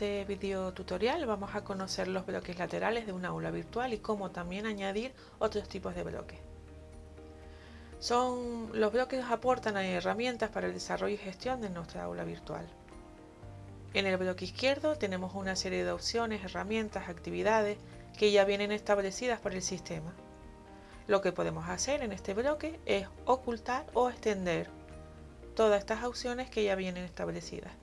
este video tutorial vamos a conocer los bloques laterales de un aula virtual y cómo también añadir otros tipos de bloques. Son, los bloques aportan herramientas para el desarrollo y gestión de nuestra aula virtual. En el bloque izquierdo tenemos una serie de opciones, herramientas, actividades que ya vienen establecidas por el sistema. Lo que podemos hacer en este bloque es ocultar o extender todas estas opciones que ya vienen establecidas.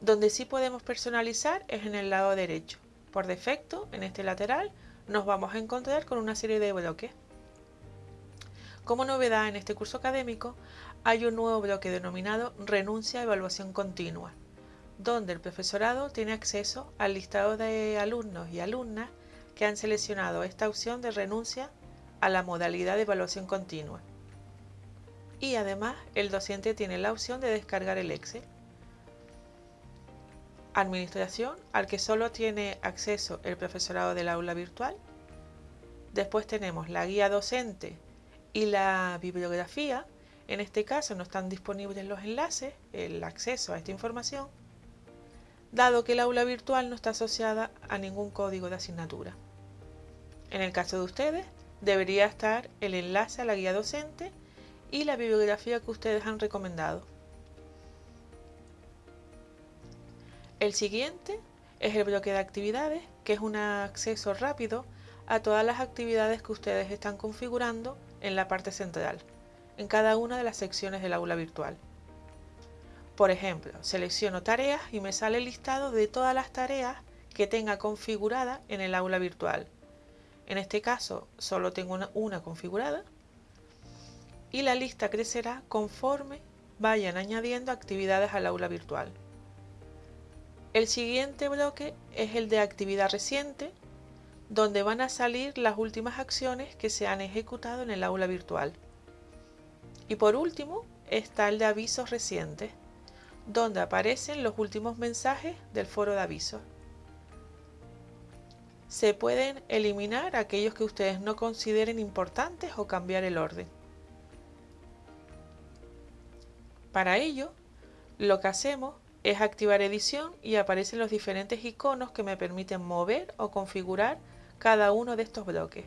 Donde sí podemos personalizar es en el lado derecho. Por defecto, en este lateral, nos vamos a encontrar con una serie de bloques. Como novedad en este curso académico, hay un nuevo bloque denominado Renuncia a Evaluación Continua, donde el profesorado tiene acceso al listado de alumnos y alumnas que han seleccionado esta opción de renuncia a la modalidad de evaluación continua. Y además, el docente tiene la opción de descargar el Excel. Administración, al que solo tiene acceso el profesorado del aula virtual. Después tenemos la guía docente y la bibliografía. En este caso no están disponibles los enlaces, el acceso a esta información, dado que el aula virtual no está asociada a ningún código de asignatura. En el caso de ustedes, debería estar el enlace a la guía docente y la bibliografía que ustedes han recomendado. El siguiente es el bloque de actividades, que es un acceso rápido a todas las actividades que ustedes están configurando en la parte central, en cada una de las secciones del aula virtual. Por ejemplo, selecciono tareas y me sale el listado de todas las tareas que tenga configurada en el aula virtual. En este caso, solo tengo una, una configurada y la lista crecerá conforme vayan añadiendo actividades al aula virtual. El siguiente bloque es el de actividad reciente, donde van a salir las últimas acciones que se han ejecutado en el aula virtual. Y por último está el de avisos recientes, donde aparecen los últimos mensajes del foro de avisos. Se pueden eliminar aquellos que ustedes no consideren importantes o cambiar el orden. Para ello, lo que hacemos es activar edición y aparecen los diferentes iconos que me permiten mover o configurar cada uno de estos bloques.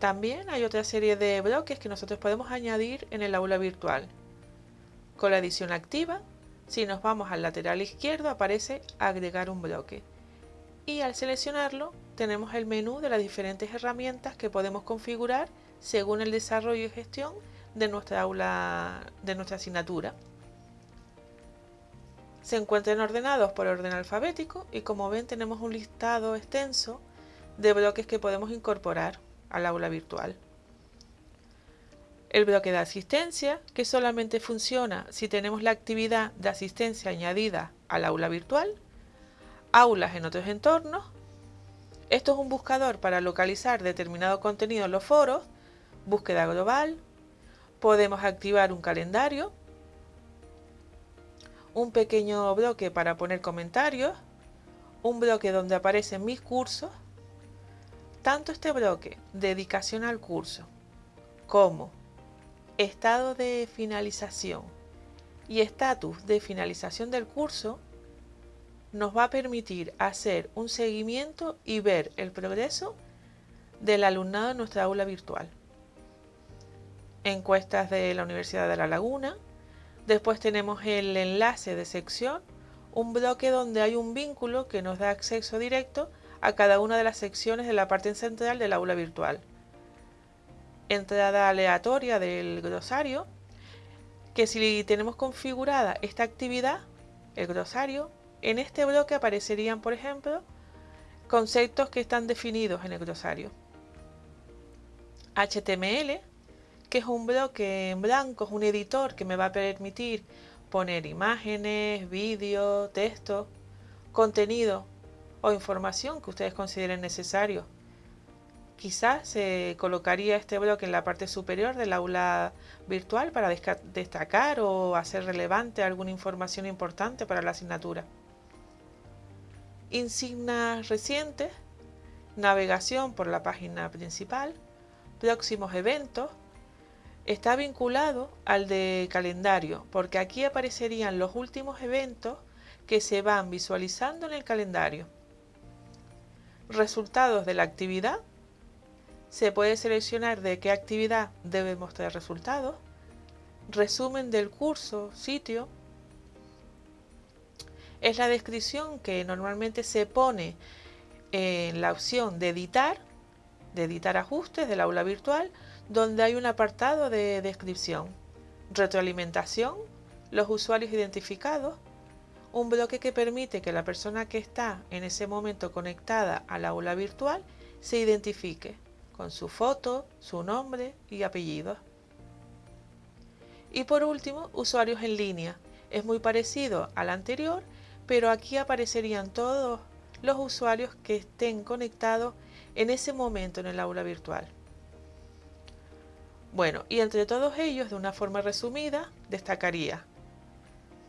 También hay otra serie de bloques que nosotros podemos añadir en el aula virtual. Con la edición activa, si nos vamos al lateral izquierdo aparece agregar un bloque. Y al seleccionarlo tenemos el menú de las diferentes herramientas que podemos configurar según el desarrollo y gestión de nuestra aula, de nuestra asignatura. Se encuentran ordenados por orden alfabético y como ven tenemos un listado extenso de bloques que podemos incorporar al aula virtual. El bloque de asistencia, que solamente funciona si tenemos la actividad de asistencia añadida al aula virtual. Aulas en otros entornos. Esto es un buscador para localizar determinado contenido en los foros. Búsqueda global. Podemos activar un calendario un pequeño bloque para poner comentarios, un bloque donde aparecen mis cursos, tanto este bloque dedicación al curso como estado de finalización y estatus de finalización del curso nos va a permitir hacer un seguimiento y ver el progreso del alumnado en nuestra aula virtual. Encuestas de la Universidad de La Laguna, Después tenemos el enlace de sección, un bloque donde hay un vínculo que nos da acceso directo a cada una de las secciones de la parte central del aula virtual. Entrada aleatoria del glosario, que si tenemos configurada esta actividad, el glosario, en este bloque aparecerían, por ejemplo, conceptos que están definidos en el glosario. HTML, que es un bloque en blanco, es un editor que me va a permitir poner imágenes, vídeo, texto, contenido o información que ustedes consideren necesario. Quizás se colocaría este bloque en la parte superior del aula virtual para destacar o hacer relevante alguna información importante para la asignatura. Insignias recientes, navegación por la página principal, próximos eventos, está vinculado al de calendario, porque aquí aparecerían los últimos eventos que se van visualizando en el calendario. Resultados de la actividad. Se puede seleccionar de qué actividad debe mostrar resultados. Resumen del curso, sitio. Es la descripción que normalmente se pone en la opción de editar, de editar ajustes del aula virtual, donde hay un apartado de descripción, retroalimentación, los usuarios identificados, un bloque que permite que la persona que está en ese momento conectada al aula virtual se identifique con su foto, su nombre y apellido. Y por último, usuarios en línea. Es muy parecido al anterior, pero aquí aparecerían todos los usuarios que estén conectados en ese momento en el aula virtual. Bueno, y entre todos ellos, de una forma resumida, destacaría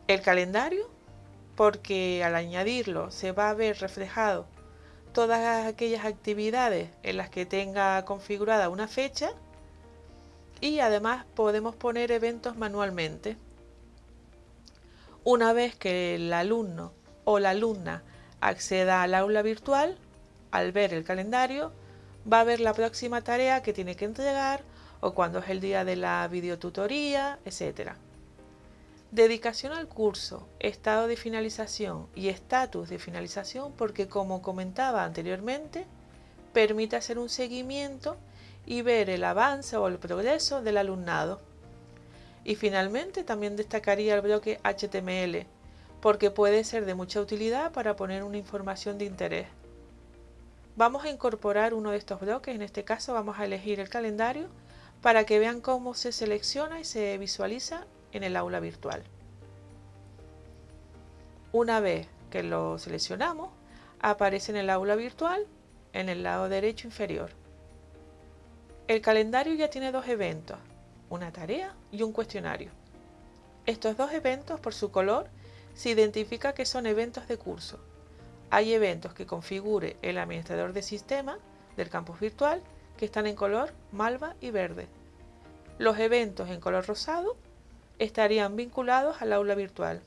el calendario, porque al añadirlo se va a ver reflejado todas aquellas actividades en las que tenga configurada una fecha y además podemos poner eventos manualmente. Una vez que el alumno o la alumna acceda al aula virtual, al ver el calendario, va a ver la próxima tarea que tiene que entregar o cuando es el día de la videotutoría, etc. Dedicación al curso, estado de finalización y estatus de finalización porque como comentaba anteriormente, permite hacer un seguimiento y ver el avance o el progreso del alumnado. Y finalmente también destacaría el bloque HTML porque puede ser de mucha utilidad para poner una información de interés. Vamos a incorporar uno de estos bloques, en este caso vamos a elegir el calendario para que vean cómo se selecciona y se visualiza en el aula virtual. Una vez que lo seleccionamos, aparece en el aula virtual en el lado derecho inferior. El calendario ya tiene dos eventos, una tarea y un cuestionario. Estos dos eventos, por su color, se identifica que son eventos de curso. Hay eventos que configure el administrador de sistema del campus virtual que están en color malva y verde. Los eventos en color rosado estarían vinculados al aula virtual.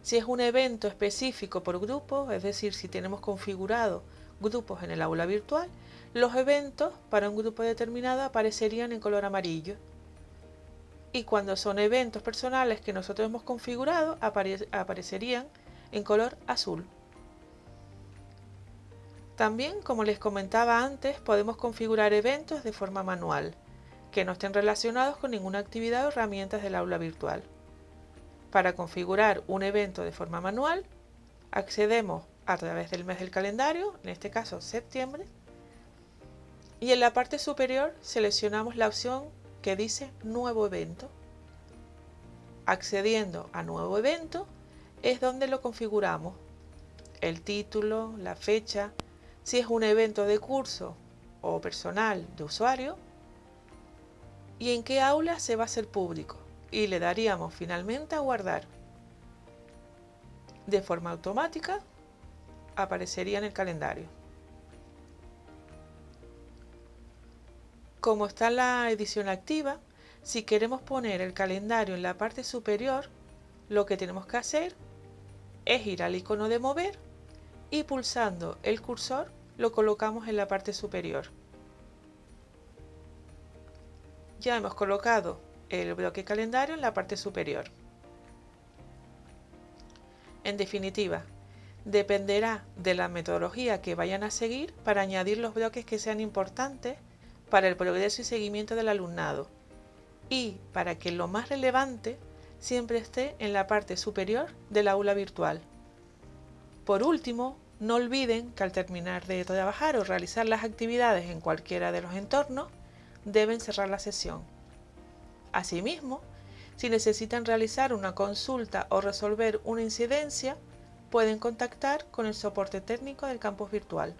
Si es un evento específico por grupo, es decir, si tenemos configurado grupos en el aula virtual, los eventos para un grupo determinado aparecerían en color amarillo. Y cuando son eventos personales que nosotros hemos configurado, aparecerían en color azul. También, como les comentaba antes, podemos configurar eventos de forma manual que no estén relacionados con ninguna actividad o herramientas del aula virtual. Para configurar un evento de forma manual, accedemos a través del mes del calendario, en este caso septiembre, y en la parte superior seleccionamos la opción que dice Nuevo evento. Accediendo a Nuevo evento es donde lo configuramos. El título, la fecha, si es un evento de curso o personal de usuario, y en qué aula se va a hacer público y le daríamos finalmente a guardar. De forma automática aparecería en el calendario. Como está la edición activa, si queremos poner el calendario en la parte superior, lo que tenemos que hacer es ir al icono de mover y pulsando el cursor lo colocamos en la parte superior. Ya hemos colocado el bloque calendario en la parte superior. En definitiva, dependerá de la metodología que vayan a seguir para añadir los bloques que sean importantes para el progreso y seguimiento del alumnado y para que lo más relevante siempre esté en la parte superior del aula virtual. Por último, no olviden que al terminar de trabajar o realizar las actividades en cualquiera de los entornos, deben cerrar la sesión. Asimismo, si necesitan realizar una consulta o resolver una incidencia, pueden contactar con el soporte técnico del campus virtual.